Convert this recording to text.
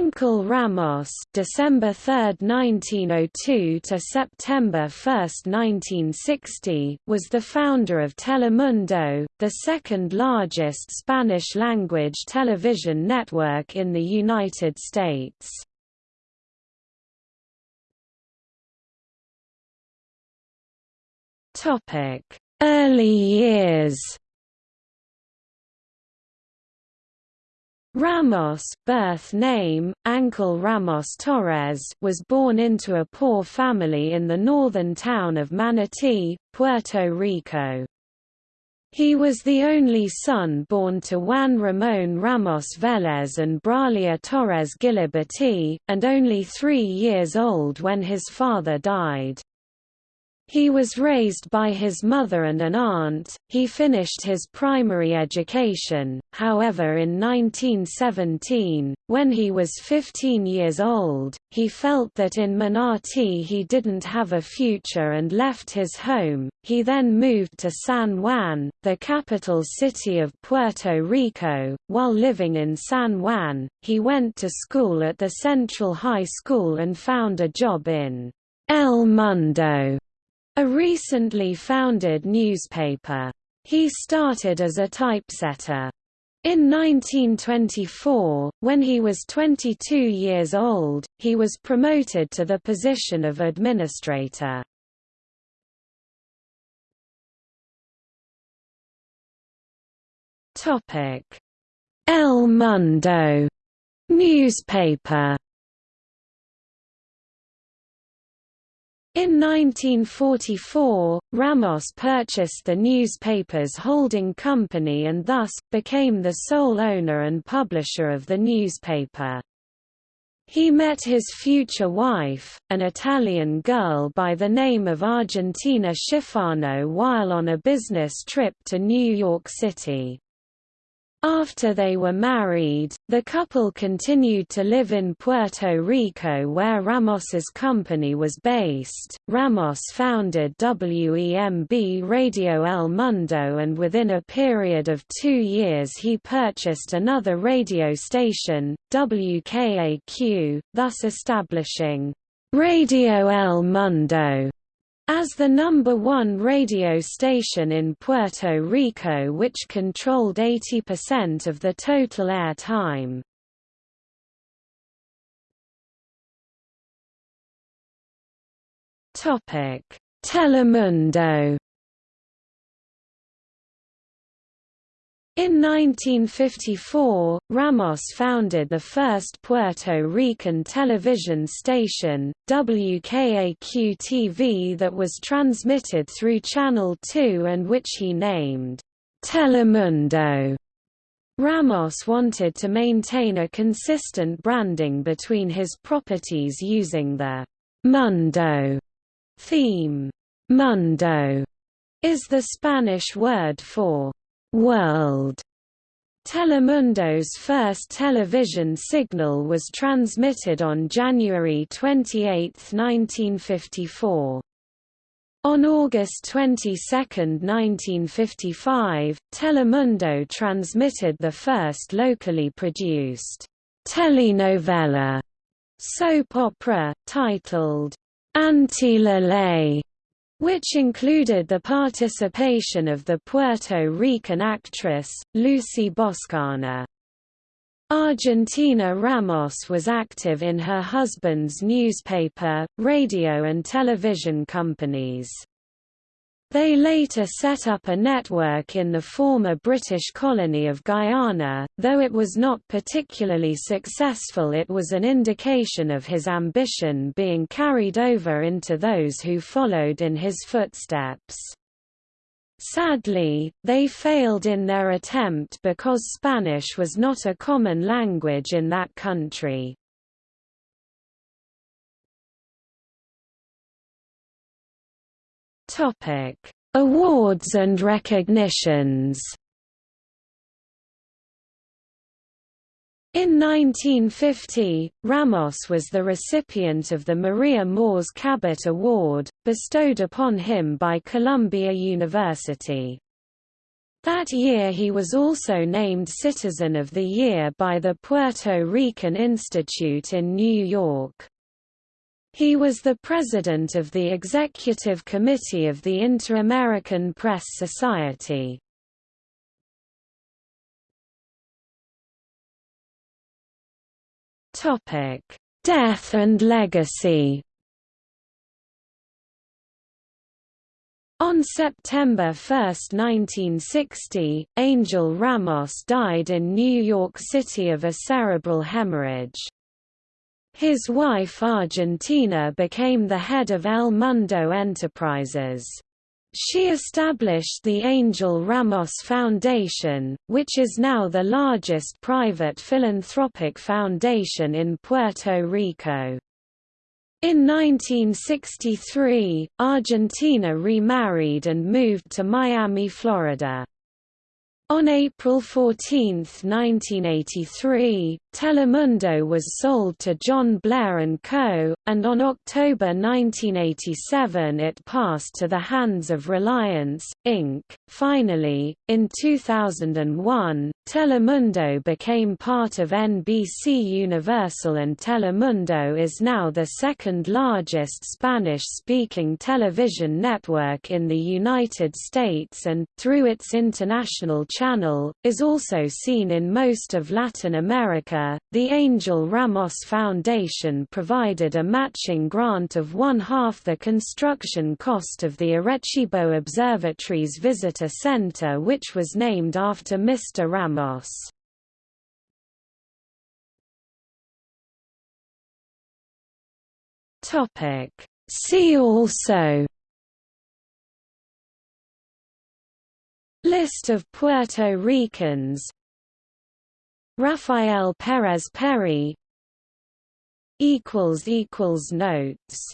Ángel Ramos December 3, 1902 to September 1, 1960 was the founder of Telemundo, the second largest Spanish-language television network in the United States. Topic: Early years Ramos birth name, Ángel Ramos Torres was born into a poor family in the northern town of Manatí, Puerto Rico. He was the only son born to Juan Ramón Ramos Vélez and Bralia Torres Giliberti, and only three years old when his father died. He was raised by his mother and an aunt. He finished his primary education, however, in 1917. When he was 15 years old, he felt that in Manatí he didn't have a future and left his home. He then moved to San Juan, the capital city of Puerto Rico. While living in San Juan, he went to school at the Central High School and found a job in El Mundo a recently founded newspaper. He started as a typesetter. In 1924, when he was 22 years old, he was promoted to the position of administrator. El Mundo newspaper In 1944, Ramos purchased the newspaper's holding company and thus, became the sole owner and publisher of the newspaper. He met his future wife, an Italian girl by the name of Argentina Schifano while on a business trip to New York City. After they were married, the couple continued to live in Puerto Rico where Ramos's company was based. Ramos founded WEMB Radio El Mundo and within a period of two years he purchased another radio station, WKAQ, thus establishing Radio El Mundo as the number one radio station in Puerto Rico which controlled 80% of the total air time. Telemundo In 1954, Ramos founded the first Puerto Rican television station, WKAQ-TV that was transmitted through Channel 2 and which he named Telemundo. Ramos wanted to maintain a consistent branding between his properties using the Mundo theme. Mundo is the Spanish word for World Telemundo's first television signal was transmitted on January 28, 1954. On August 22, 1955, Telemundo transmitted the first locally produced telenovela soap opera, titled Anti which included the participation of the Puerto Rican actress, Lucy Boscana. Argentina Ramos was active in her husband's newspaper, radio and television companies. They later set up a network in the former British colony of Guyana, though it was not particularly successful it was an indication of his ambition being carried over into those who followed in his footsteps. Sadly, they failed in their attempt because Spanish was not a common language in that country. Topic: Awards and recognitions. In 1950, Ramos was the recipient of the Maria Moors Cabot Award, bestowed upon him by Columbia University. That year he was also named Citizen of the Year by the Puerto Rican Institute in New York. He was the president of the Executive Committee of the Inter-American Press Society. Death and legacy On September 1, 1960, Angel Ramos died in New York City of a cerebral hemorrhage. His wife Argentina became the head of El Mundo Enterprises. She established the Angel Ramos Foundation, which is now the largest private philanthropic foundation in Puerto Rico. In 1963, Argentina remarried and moved to Miami, Florida. On April 14, 1983, Telemundo was sold to John Blair & Co., and on October 1987 it passed to the hands of Reliance, Inc. Finally, in 2001, Telemundo became part of NBC Universal and Telemundo is now the second largest Spanish-speaking television network in the United States and, through its international channel, is also seen in most of Latin America. The Angel Ramos Foundation provided a matching grant of one-half the construction cost of the Arecibo Observatory's visitor center which was named after Mr. Ramos. See also List of Puerto Ricans. Rafael Pérez Perry Notes